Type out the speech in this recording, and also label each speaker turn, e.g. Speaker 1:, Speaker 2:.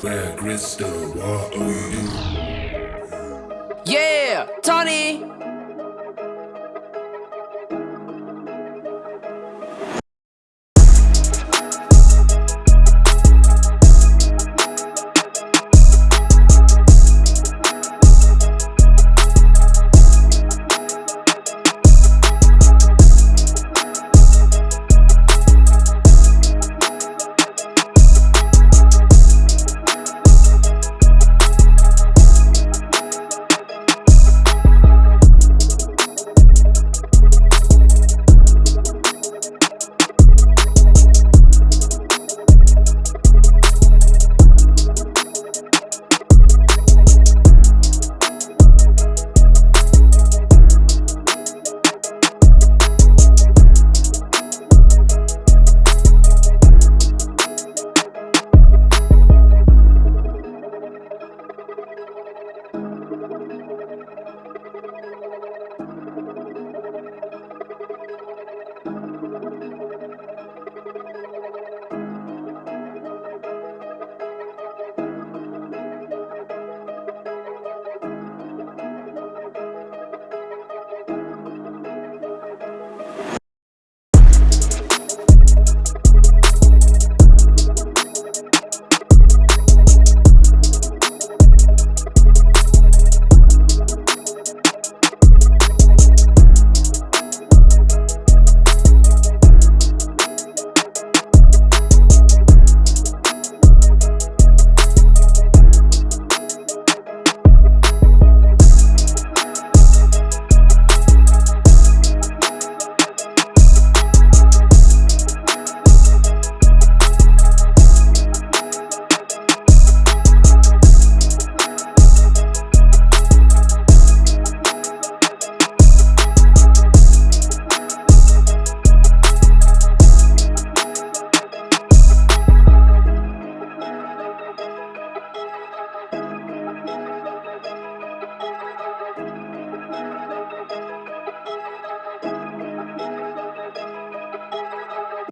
Speaker 1: Black Crystal,
Speaker 2: Yeah, Tony.